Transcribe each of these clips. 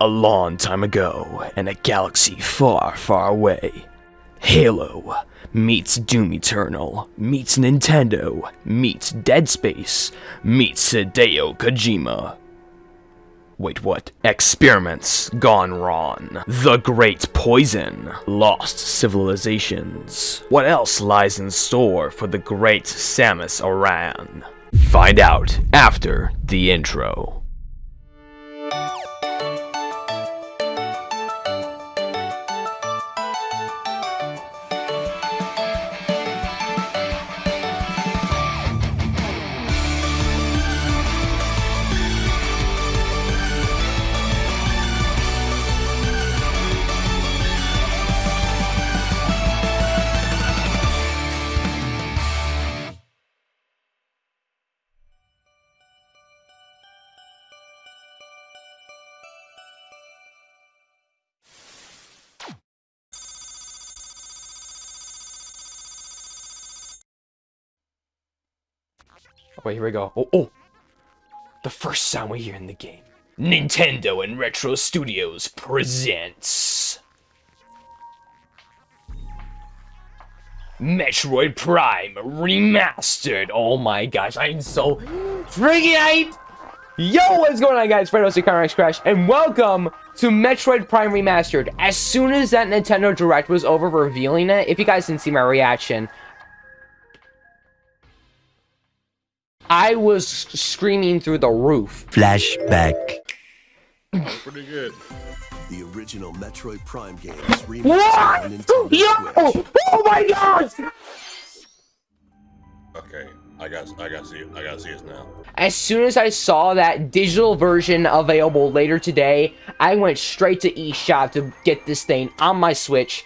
A long time ago, in a galaxy far, far away, Halo meets Doom Eternal, meets Nintendo, meets Dead Space, meets Hideo Kojima. Wait, what? Experiments gone wrong. The Great Poison. Lost Civilizations. What else lies in store for the great Samus Aran? Find out after the intro. Wait, here we go. Oh, oh! The first sound we hear in the game. Nintendo and Retro Studios presents... Metroid Prime Remastered! Oh my gosh, I'm so freaking hyped! Yo, what's going on guys? Fredo Connor Crash, and welcome to Metroid Prime Remastered. As soon as that Nintendo Direct was over revealing it, if you guys didn't see my reaction, I was screaming through the roof. Flashback. Pretty good. The original Metroid Prime games What? Yo! Switch. Oh my gosh! Okay, I got, I got to see it. I got to see it now. As soon as I saw that digital version available later today, I went straight to eShop to get this thing on my Switch.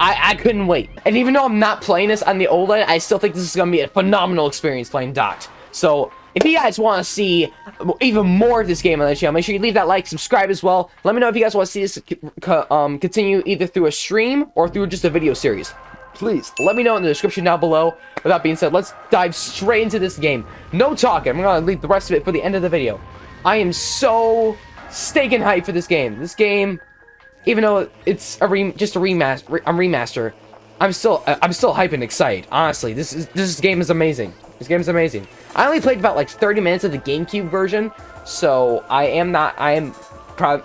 I, I couldn't wait. And even though I'm not playing this on the OLED, I still think this is going to be a phenomenal experience playing docked. So, if you guys want to see even more of this game on the channel, make sure you leave that like, subscribe as well. Let me know if you guys want to see this co- um, continue either through a stream or through just a video series. Please, let me know in the description down below. With that being said, let's dive straight into this game. No talking. I'm going to leave the rest of it for the end of the video. I am so staking hype for this game. This game, even though it's a re just a remaster, re a remaster, I'm still I'm still hype and excited. Honestly, this is this game is amazing. This game is amazing. I only played about like 30 minutes of the GameCube version, so I am not I am proud.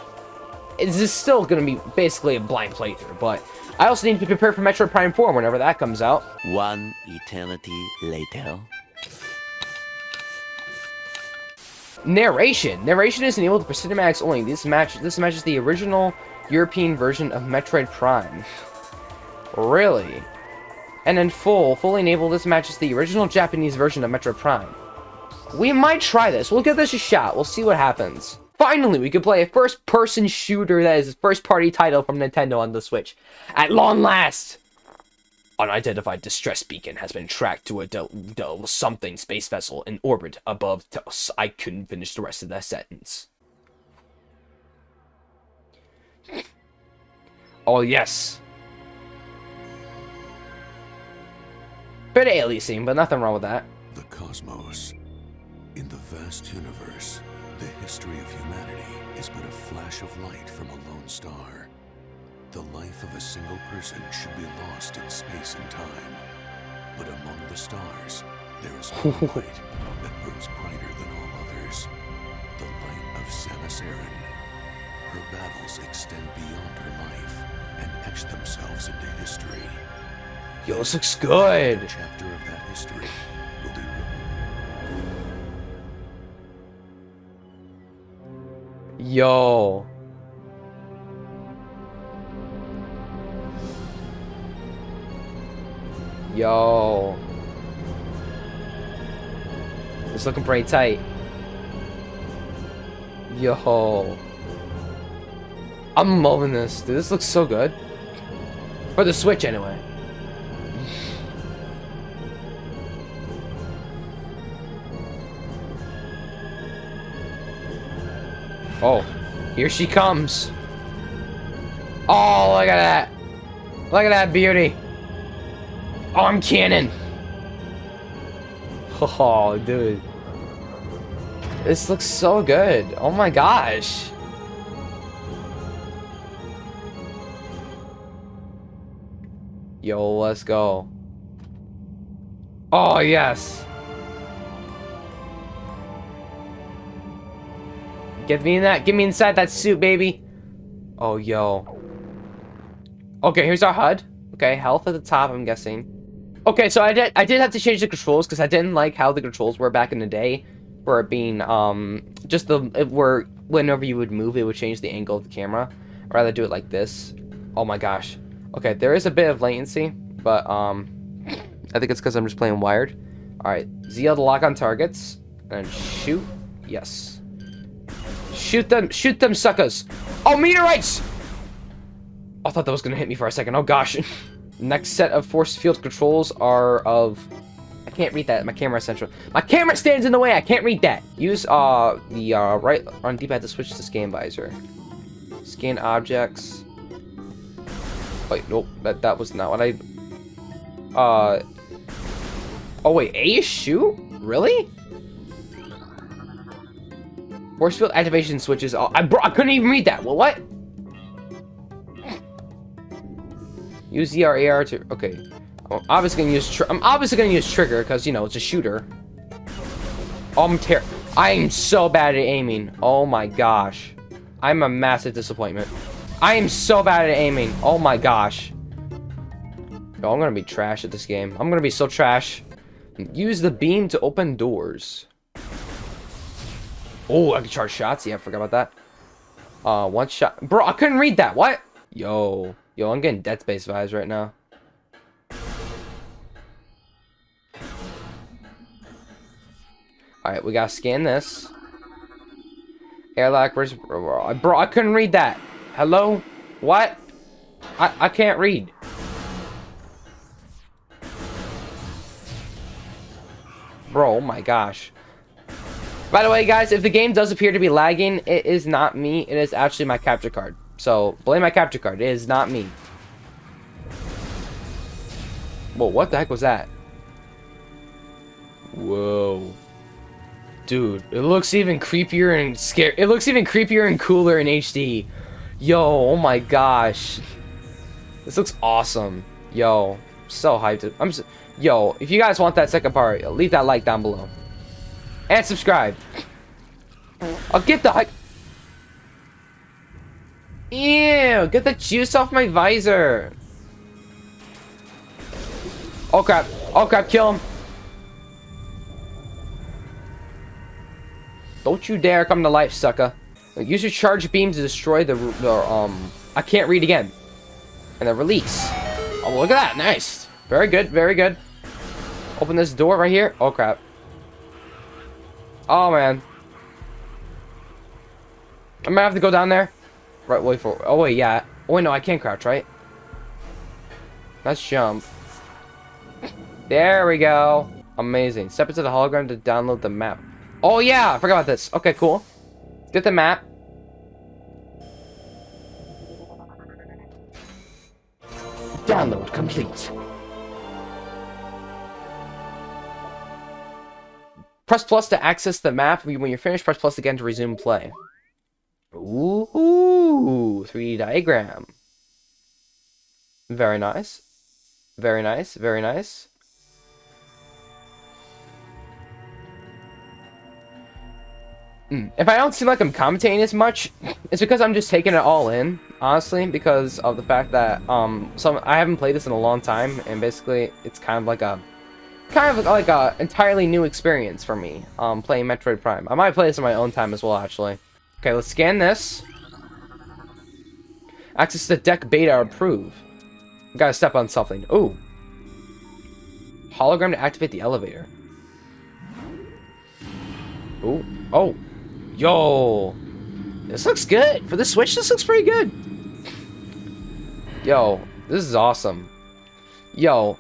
This is still gonna be basically a blind playthrough, but I also need to prepare for Metroid Prime 4 whenever that comes out. One eternity later. Narration. Narration is enabled for cinematics only. This match this matches the original European version of Metroid Prime. Really? And in full, fully enabled, this matches the original Japanese version of Metroid Prime. We might try this. We'll give this a shot. We'll see what happens. Finally, we can play a first-person shooter that is a first-party title from Nintendo on the Switch. At long last! Unidentified distress beacon has been tracked to a something space vessel in orbit above. Tos. I couldn't finish the rest of that sentence. Oh yes. Bit aliasing, but nothing wrong with that. The cosmos. In the vast universe, the history of humanity is but a flash of light from a lone star. The life of a single person should be lost in space and time. But among the stars, there is one light that burns brighter than all others. The light of Samus Aran. Her battles extend beyond her life and etch themselves into history. Yo, this looks good. Chapter of that history will be written. Yo. Yo. It's looking pretty tight. Yo. I'm loving this. Dude, this looks so good. For the Switch, anyway. Oh, here she comes. Oh, look at that. Look at that beauty. Oh, I'm cannon. Oh, dude. This looks so good. Oh my gosh. Yo, let's go. Oh, yes. Get me in that. Get me inside that suit, baby. Oh, yo. Okay, here's our HUD. Okay, health at the top, I'm guessing. Okay, so I did I did have to change the controls because I didn't like how the controls were back in the day. For it being, um, just the, it were, whenever you would move, it would change the angle of the camera. I'd rather do it like this. Oh my gosh. Okay, there is a bit of latency, but, um, I think it's because I'm just playing wired. Alright, ZL to lock on targets. And shoot. Yes. Shoot them, shoot them suckers. Oh, meteorites! I thought that was gonna hit me for a second. Oh gosh. Next set of force field controls are of... I can't read that. My camera central. My camera stands in the way. I can't read that. Use uh the uh, right on D-pad to switch to scan visor. Scan objects. Wait, nope. That that was not what I. Uh. Oh wait, A is shoot? Really? Force field activation switches. I bro I couldn't even read that. Well, what? Use ERAR to... Okay. I'm obviously gonna use... I'm obviously gonna use trigger, because, you know, it's a shooter. Oh, I'm ter... I'm so bad at aiming. Oh my gosh. I'm a massive disappointment. I am so bad at aiming. Oh my gosh. Yo, I'm gonna be trash at this game. I'm gonna be so trash. Use the beam to open doors. Oh, I can charge shots. Yeah, I forgot about that. Uh, one shot. Bro, I couldn't read that. What? Yo. Yo, I'm getting Dead Space vibes right now. Alright, we gotta scan this. Airlock versus... Bro, I couldn't read that. Hello? What? I, I can't read. Bro, oh my gosh. By the way, guys, if the game does appear to be lagging, it is not me. It is actually my capture card. So, blame my capture card. It is not me. Whoa, what the heck was that? Whoa. Dude, it looks even creepier and scary. It looks even creepier and cooler in HD. Yo, oh my gosh. This looks awesome. Yo, so hyped. I'm so, Yo, if you guys want that second part, leave that like down below. And subscribe. I'll get the. Ew, get the juice off my visor. Oh crap. Oh crap, kill him. Don't you dare come to life, sucker. Use your charge beam to destroy the, the um... I can't read again. And the release. Oh, look at that. Nice. Very good, very good. Open this door right here. Oh, crap. Oh, man. I might have to go down there. Right, wait for... Oh, wait, yeah. Oh, wait, no, I can't crouch, right? Let's jump. There we go. Amazing. Step into the hologram to download the map. Oh, yeah! I forgot about this. Okay, cool. Get the map. Download complete. Press plus to access the map. When you're finished, press plus again to resume play. Ooh, 3D diagram. Very nice. Very nice, very nice. Hmm, if I don't seem like I'm commentating as much, it's because I'm just taking it all in, honestly, because of the fact that um, some I haven't played this in a long time, and basically it's kind of like a kind of like a entirely new experience for me, um, playing Metroid Prime. I might play this in my own time as well, actually. Okay, let's scan this. Access to deck beta approve. Gotta step on something. Ooh. Hologram to activate the elevator. Ooh. Oh. Yo. This looks good. For the Switch, this looks pretty good. Yo. This is awesome. Yo.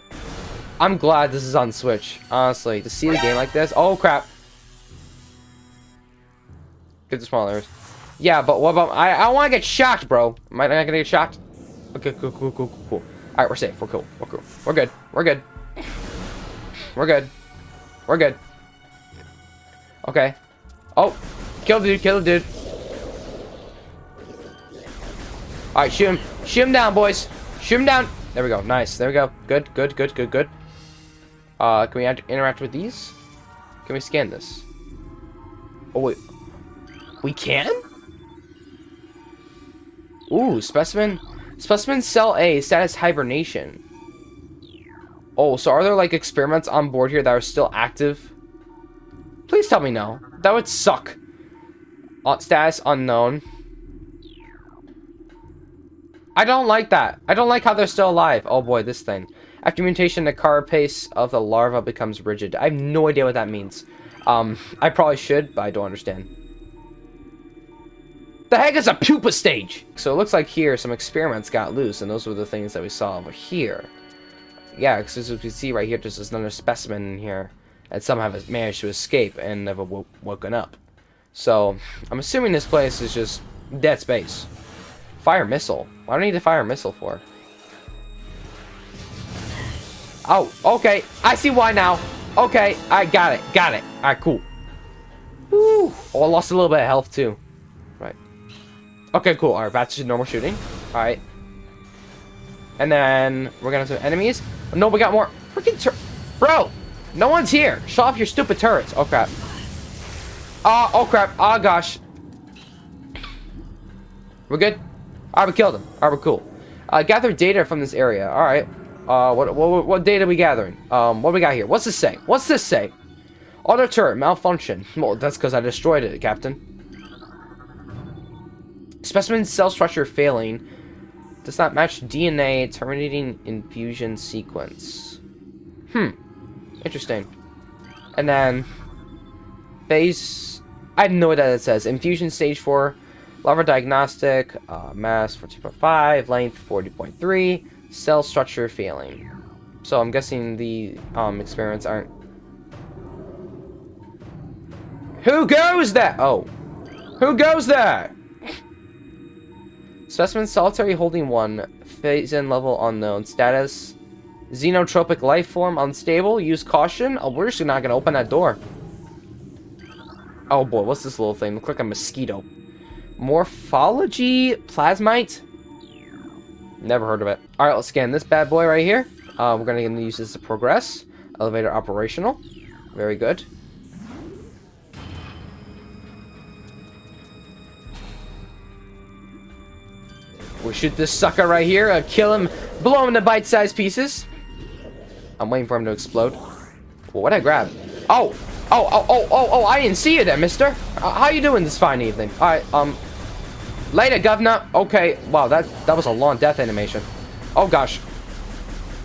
I'm glad this is on Switch. Honestly. To see the game like this. Oh, crap. Get the smaller. Yeah, but what about... I, I want to get shocked, bro. Am I not going to get shocked? Okay, cool, cool, cool, cool, cool. Alright, we're safe. We're cool. We're cool. We're good. We're good. We're good. We're good. Okay. Oh. Kill the dude. Kill the dude. Alright, shoot him. Shoot him down, boys. Shoot him down. There we go. Nice. There we go. Good, good, good, good, good. Uh, can we interact with these? Can we scan this? Oh, wait. We can? Ooh, specimen. Specimen cell A, status hibernation. Oh, so are there like experiments on board here that are still active? Please tell me no. That would suck. Uh, status unknown. I don't like that. I don't like how they're still alive. Oh boy, this thing. After mutation, the carapace of the larva becomes rigid. I have no idea what that means. Um, I probably should, but I don't understand. The heck is a pupa stage? So it looks like here some experiments got loose, and those were the things that we saw over here. Yeah, because as you can see right here, there's another specimen in here, and some have managed to escape and never woken up. So, I'm assuming this place is just dead space. Fire missile. Why do I need to fire a missile for? Oh, okay. I see why now. Okay, I got it. Got it. Alright, cool. Woo. Oh, I lost a little bit of health, too. Right. Okay, cool. Alright, back to normal shooting. Alright. And then we're gonna have some enemies. No, we got more. Freaking Bro! No one's here. Shut off your stupid turrets. Oh, crap. Uh, oh, crap. Oh, gosh. We're good? Alright, we killed him. Alright, we're cool. Uh, gather data from this area. Alright. Uh, what, what, what data are we gathering? Um, what we got here? What's this say? What's this say? Auto turret malfunction. Well, that's because I destroyed it, Captain. Specimen cell structure failing. Does not match DNA terminating infusion sequence. Hmm. Interesting. And then phase. I idea what that says. Infusion stage four. Larva diagnostic. Uh, mass 14.5. Length 40.3 cell structure failing. So I'm guessing the um, experiments aren't... Who goes there? Oh. Who goes there? Specimen solitary holding one. Phase in level unknown. Status. Xenotropic life form unstable. Use caution. Oh, we're just not going to open that door. Oh boy, what's this little thing? Look like a mosquito. Morphology plasmite? Never heard of it. Alright, let's scan this bad boy right here. Uh, we're going to use this to progress. Elevator operational. Very good. We shoot this sucker right here. Uh, kill him. Blow him into bite-sized pieces. I'm waiting for him to explode. What'd I grab? Oh! Oh, oh, oh, oh, oh, I didn't see you there, mister. Uh, how you doing this fine evening? Alright, um, Later, governor. Okay. Wow, that, that was a long death animation. Oh, gosh.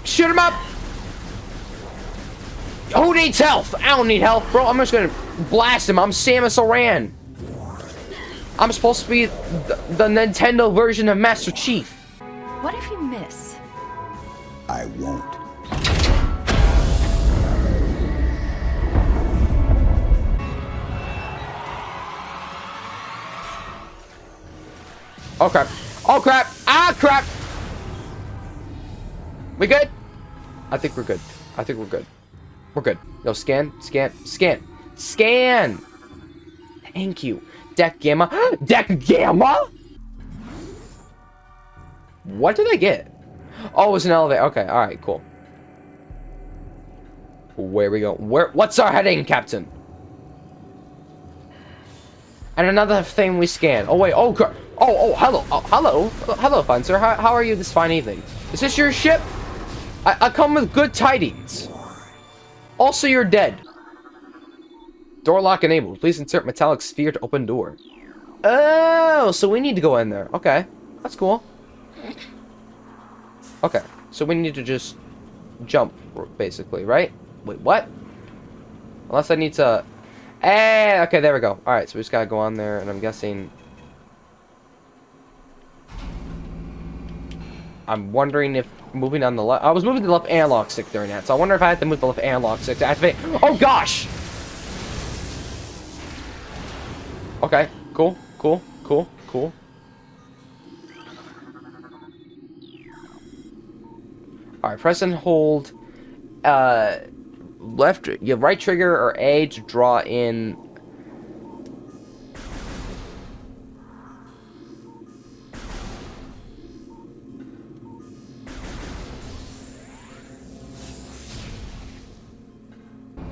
Shoot him up! Who needs health? I don't need health, bro. I'm just gonna blast him. I'm Samus Aran. I'm supposed to be the, the Nintendo version of Master Chief. What if you miss? I won't. Oh crap. Oh crap. Ah crap. We good? I think we're good. I think we're good. We're good. No, scan, scan, scan, scan. Thank you. Deck Gamma. Deck Gamma? What did I get? Oh, it was an elevator. Okay, alright, cool. Where we go? Where? What's our heading, Captain? And another thing we scan. Oh, wait. Oh, crap. Oh, oh, hello. Oh, hello. Hello, fine sir. How, how are you this fine evening? Is this your ship? I, I come with good tidings. Also, you're dead. Door lock enabled. Please insert metallic sphere to open door. Oh, so we need to go in there. Okay. That's cool. Okay. So we need to just jump, basically, right? Wait, what? Unless I need to... Eh, okay, there we go. Alright, so we just gotta go on there, and I'm guessing I'm wondering if moving on the left... I was moving the left analog stick during that, so I wonder if I had to move the left analog stick to activate... Oh, gosh! Okay, cool, cool, cool, cool. Alright, press and hold uh, left, your right trigger or A to draw in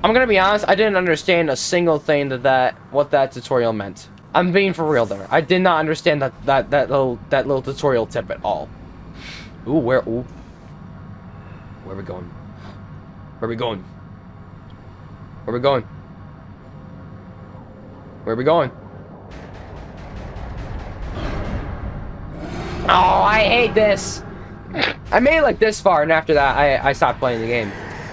I'm gonna be honest, I didn't understand a single thing that that what that tutorial meant. I'm being for real there. I did not understand that that that little that little tutorial tip at all. Ooh, where ooh. Where we going? Where we going? Where we going? Where are we going? Oh, I hate this. I made it like this far, and after that, I, I stopped playing the game.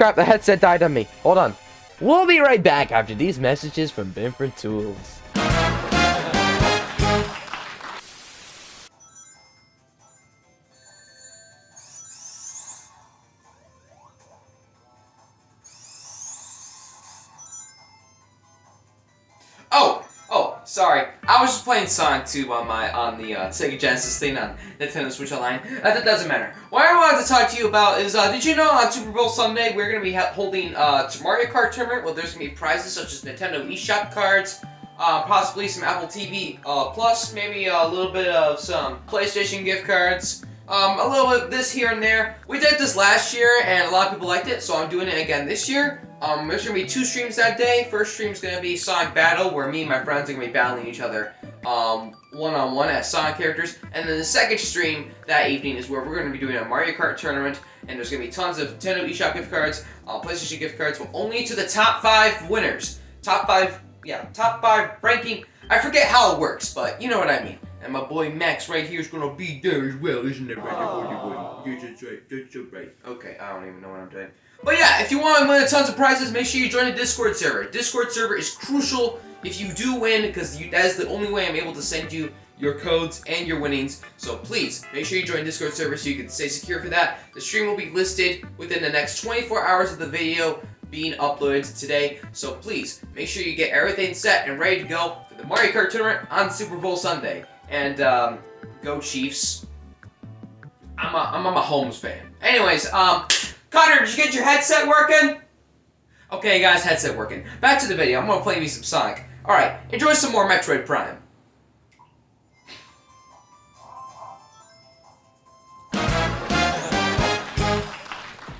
Crap, the headset died on me. Hold on. We'll be right back after these messages from Binford Tools. Sorry. I was just playing Sonic 2 on my on the uh, Sega Genesis thing on Nintendo Switch Online. Uh, that doesn't matter. What I wanted to talk to you about is, uh, did you know on Super Bowl Sunday we're going to be holding uh, Mario Kart tournament? Well, there's going to be prizes such as Nintendo eShop cards, uh, possibly some Apple TV uh, Plus, maybe a little bit of some PlayStation gift cards. Um, a little bit of this here and there. We did this last year, and a lot of people liked it, so I'm doing it again this year. Um, there's gonna be two streams that day. First stream's gonna be Sonic Battle, where me and my friends are gonna be battling each other, um, one-on-one as Sonic characters. And then the second stream that evening is where we're gonna be doing a Mario Kart tournament, and there's gonna be tons of Nintendo eShop gift cards, uh, PlayStation gift cards, but only to the top five winners. Top five, yeah, top five ranking. I forget how it works, but you know what I mean. And my boy Max right here is gonna be there as well, isn't it right boy? Yes, that's right, that's so right. Okay, I don't even know what I'm doing. But yeah, if you want to win tons of prizes, make sure you join the Discord server. Discord server is crucial if you do win, because that is the only way I'm able to send you your codes and your winnings. So please, make sure you join Discord server so you can stay secure for that. The stream will be listed within the next 24 hours of the video being uploaded today. So please, make sure you get everything set and ready to go for the Mario Kart tournament on Super Bowl Sunday. And, um, go Chiefs. I'm a, I'm a Mahomes fan. Anyways, um, Connor, did you get your headset working? Okay, guys, headset working. Back to the video. I'm gonna play me some Sonic. Alright, enjoy some more Metroid Prime.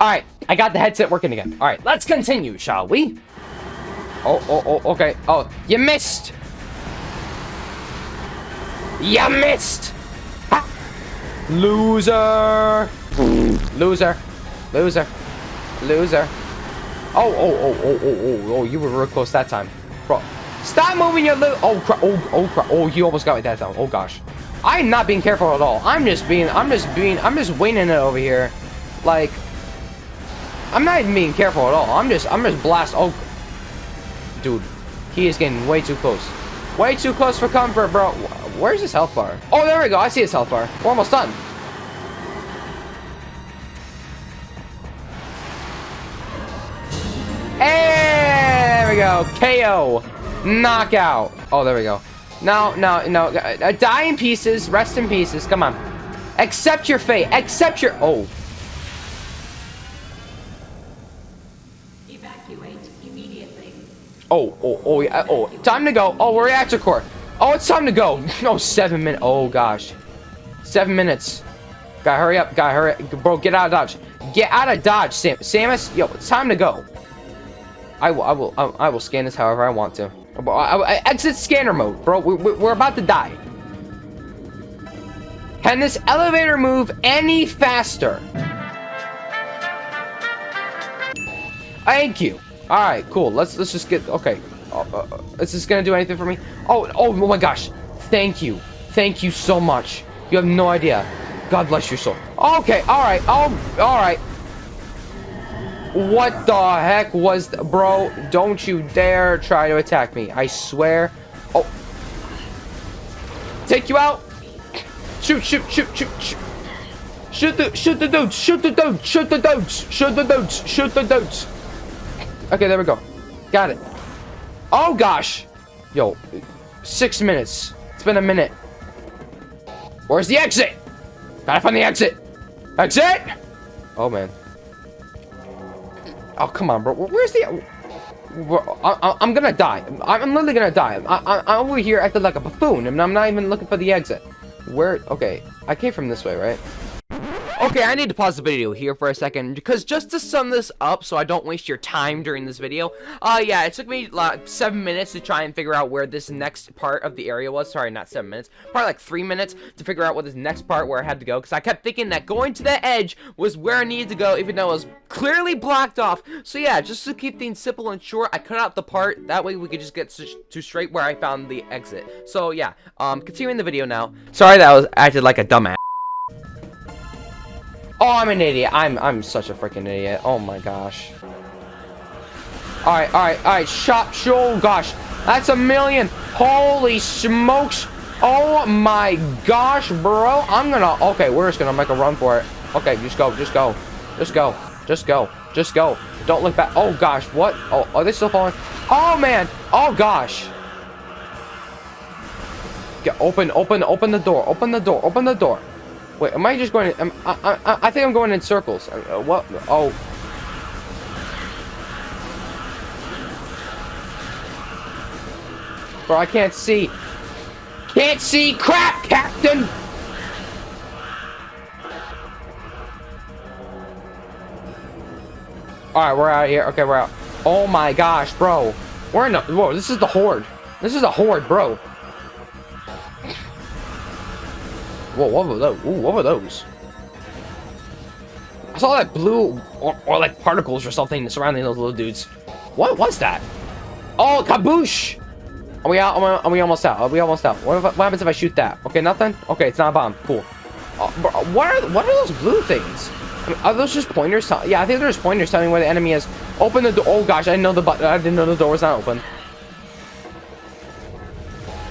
Alright, I got the headset working again. Alright, let's continue, shall we? Oh, oh, oh, okay. Oh, you missed! You missed! Loser! Loser. Loser. Loser. Oh, oh, oh, oh, oh, oh, oh, you were real close that time. Bro, stop moving your little... Oh, crap. Oh, oh, crap. Oh, you almost got me that time. Oh, gosh. I'm not being careful at all. I'm just being... I'm just being... I'm just winging it over here. Like... I'm not even being careful at all. I'm just... I'm just blast... Oh... Dude. He is getting way too close. Way too close for comfort, bro. Where's his health bar? Oh, there we go. I see his health bar. We're almost done. There we go. KO. Knockout. Oh, there we go. No, no, no. Uh, die in pieces. Rest in pieces. Come on. Accept your fate. Accept your... Oh. Oh, oh, oh, yeah. Oh, time to go. Oh, we're reactor core. Oh, it's time to go. No, seven minutes. Oh, gosh. Seven minutes. Gotta hurry up. Gotta hurry up. Bro, get out of Dodge. Get out of Dodge, Sam Samus. Yo, it's time to go. I will, I will, I, I will scan this however I want to. I, I, I, exit scanner mode, bro. We, we, we're about to die. Can this elevator move any faster? Thank you. All right, cool. Let's let's just get okay. Uh, uh, is this gonna do anything for me? Oh, oh, oh my gosh! Thank you, thank you so much. You have no idea. God bless your soul. Okay, all right, oh, all right. What the heck was, th bro? Don't you dare try to attack me! I swear. Oh, take you out! Shoot! Shoot! Shoot! Shoot! Shoot! Shoot the shoot the dudes! Shoot the dudes! Shoot the dudes! Shoot the dudes! Shoot the dudes! Okay, there we go. Got it. Oh gosh! Yo, six minutes. It's been a minute. Where's the exit? Gotta find the exit. Exit! Oh man. Oh come on, bro. Where's the? I, am gonna die. I'm literally gonna die. I, I'm over here acting like a buffoon, and I'm not even looking for the exit. Where? Okay, I came from this way, right? Okay, I need to pause the video here for a second, because just to sum this up so I don't waste your time during this video, uh, yeah, it took me like seven minutes to try and figure out where this next part of the area was. Sorry, not seven minutes, probably like three minutes to figure out what this next part where I had to go, because I kept thinking that going to the edge was where I needed to go, even though it was clearly blocked off. So yeah, just to keep things simple and short, I cut out the part, that way we could just get to straight where I found the exit. So yeah, um, continuing the video now. Sorry that I was acted like a dumbass. Oh, I'm an idiot. I'm I'm such a freaking idiot. Oh my gosh. Alright, alright, alright. Shot. Oh gosh. That's a million. Holy smokes. Oh my gosh, bro. I'm gonna. Okay, we're just gonna make a run for it. Okay, just go. Just go. Just go. Just go. Just go. Don't look back. Oh gosh. What? Oh, are they still falling? Oh man. Oh gosh. Get open, open, open the door. Open the door. Open the door. Wait, am I just going? Am, I, I, I think I'm going in circles. Uh, what? Oh. Bro, I can't see. Can't see crap, Captain! Alright, we're out here. Okay, we're out. Oh my gosh, bro. We're in the... Whoa, this is the Horde. This is a Horde, bro. Whoa, what were those? Ooh, what were those? I saw that blue or, or like particles or something surrounding those little dudes. What was that? Oh, kaboosh! Are we out? Are we almost out? Are we almost out? What, if, what happens if I shoot that? Okay, nothing? Okay, it's not a bomb. Cool. Uh, what are what are those blue things? I mean, are those just pointers? Yeah, I think they're pointers telling where the enemy is. Open the door. Oh gosh, I didn't know the button. I didn't know the door was not open.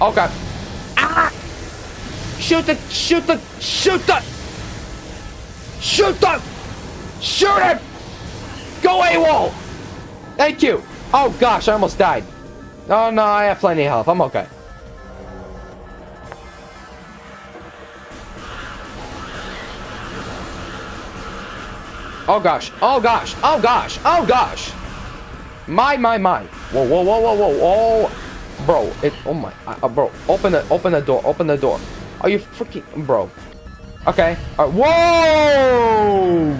Okay. Shoot the, shoot the, shoot the, shoot the, shoot him! Go AWOL! Thank you. Oh gosh, I almost died. Oh no, I have plenty of health. I'm okay. Oh gosh, oh gosh, oh gosh, oh gosh. My, my, my. Whoa, whoa, whoa, whoa, whoa, whoa. Bro, it, oh my, uh, bro, open the, open the door, open the door. Are you freaking... Bro. Okay. Right. Whoa!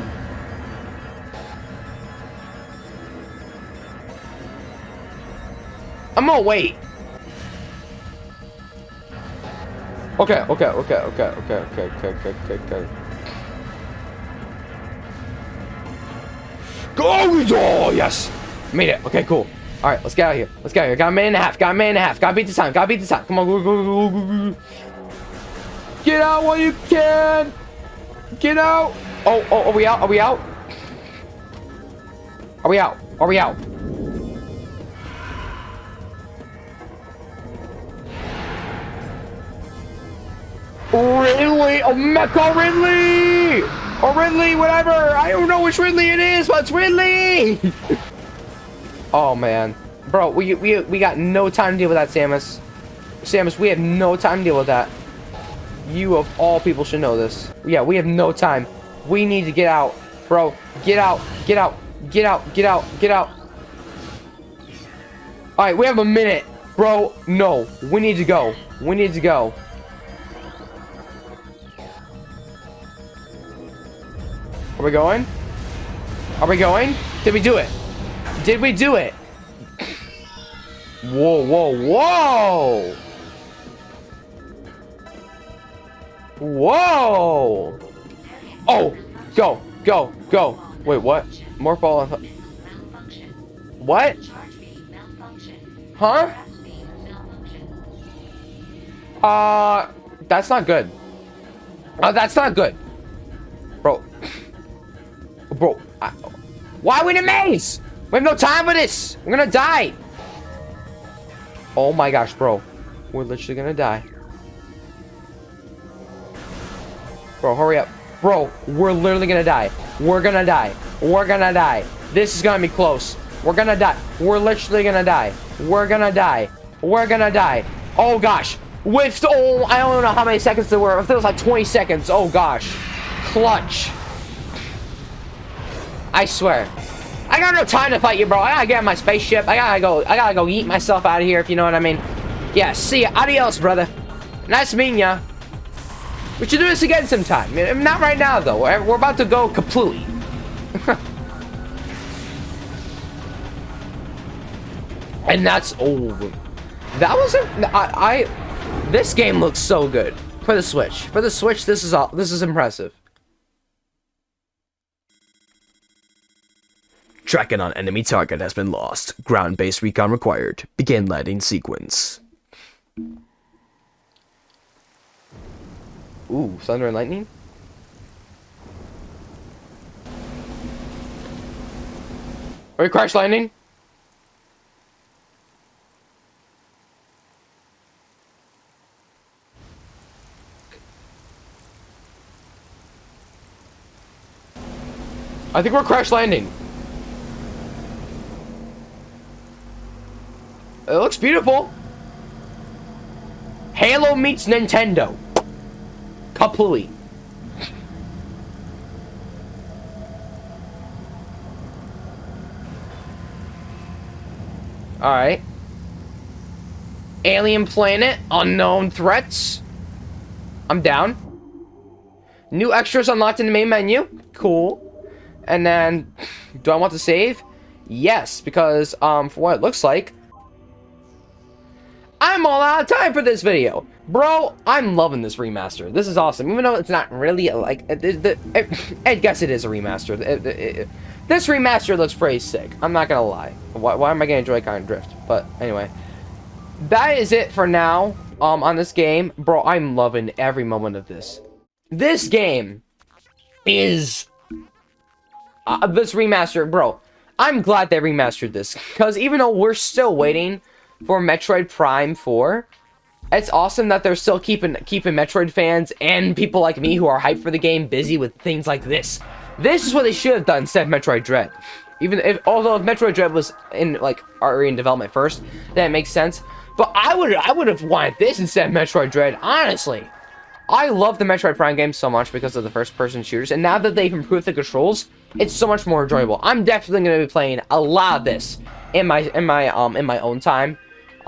I'm gonna wait. Okay, okay, okay, okay, okay, okay, okay, okay, okay, okay. Go! Oh, yes! Made it. Okay, cool. Alright, let's get out of here. Let's get out of here. Got a minute and a half. Got a minute and a half. Gotta beat the time. Gotta beat the time. Come on, go, go, go, go, go. Get out while you can! Get out! Oh, oh, are we out? Are we out? Are we out? Are we out? Ridley! Oh, Mecha Ridley! Or Ridley, whatever! I don't know which Ridley it is, but it's Ridley! oh, man. Bro, we, we, we got no time to deal with that, Samus. Samus, we have no time to deal with that. You of all people should know this. Yeah, we have no time. We need to get out. Bro, get out. Get out. Get out. Get out. Get out. Alright, we have a minute. Bro, no. We need to go. We need to go. Are we going? Are we going? Did we do it? Did we do it? Whoa, whoa, whoa! Whoa! Oh! Go! Go! Go! Wait, what? Morph Ball. What? Huh? Uh, that's not good. Uh, that's not good. Bro. Bro. I, why are we in a maze? We have no time for this. We're gonna die. Oh my gosh, bro. We're literally gonna die. Bro, hurry up. Bro, we're literally gonna die. We're gonna die. We're gonna die. This is gonna be close. We're gonna die. We're literally gonna die. We're gonna die. We're gonna die. Oh gosh. With oh, I don't know how many seconds there were. If there was like 20 seconds. Oh gosh. Clutch. I swear. I got no time to fight you, bro. I gotta get my spaceship. I gotta go. I gotta go eat myself out of here, if you know what I mean. Yeah, see ya. Adios, brother. Nice meeting ya. We should do this again sometime. Not right now, though. We're, about to go completely. and that's oh, that wasn't. I, I. This game looks so good for the Switch. For the Switch, this is all. This is impressive. Tracking on enemy target has been lost. Ground-based recon required. Begin landing sequence. Ooh, thunder and lightning? Are you crash landing? I think we're crash landing. It looks beautiful. Halo meets Nintendo. Kaplooey. Alright. Alien planet, unknown threats. I'm down. New extras unlocked in the main menu. Cool. And then, do I want to save? Yes, because um, for what it looks like, I'm all out of time for this video. Bro, I'm loving this remaster. This is awesome. Even though it's not really like... Uh, I uh, guess it is a remaster. Uh, this remaster looks pretty sick. I'm not gonna lie. Why, why am I getting Joy-Con drift? But anyway. That is it for now um, on this game. Bro, I'm loving every moment of this. This game is... Uh, this remaster, bro. I'm glad they remastered this. Because even though we're still waiting for Metroid Prime 4. It's awesome that they're still keeping keeping Metroid fans and people like me who are hyped for the game busy with things like this. This is what they should have done instead of Metroid Dread. Even if, although if Metroid Dread was in like already in development first, then it makes sense. But I would I would have wanted this instead of Metroid Dread, honestly. I love the Metroid Prime games so much because of the first-person shooters, and now that they've improved the controls, it's so much more enjoyable. I'm definitely going to be playing a lot of this in my in my um in my own time.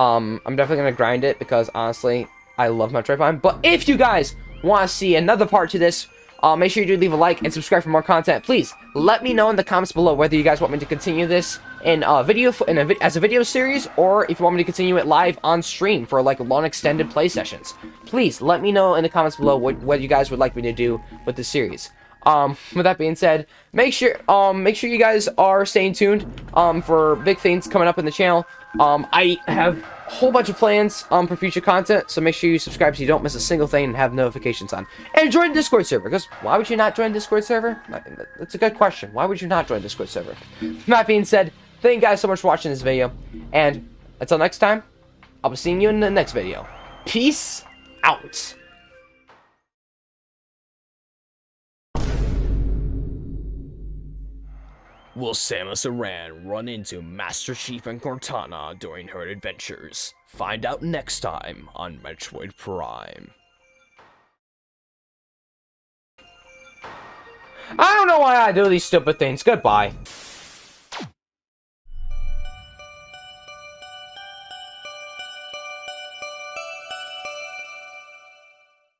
Um, I'm definitely going to grind it because, honestly, I love Metroid Prime. But if you guys want to see another part to this, uh, make sure you do leave a like and subscribe for more content. Please, let me know in the comments below whether you guys want me to continue this in a video in a, as a video series or if you want me to continue it live on stream for like long extended play sessions. Please, let me know in the comments below what, what you guys would like me to do with the series. Um, with that being said, make sure, um, make sure you guys are staying tuned, um, for big things coming up in the channel. Um, I have a whole bunch of plans, um, for future content, so make sure you subscribe so you don't miss a single thing and have notifications on. And join the Discord server, because why would you not join the Discord server? That's a good question. Why would you not join the Discord server? With that being said, thank you guys so much for watching this video, and until next time, I'll be seeing you in the next video. Peace out. Will Samus Aran run into Master Chief and Cortana during her adventures? Find out next time on Metroid Prime. I don't know why I do these stupid things. Goodbye.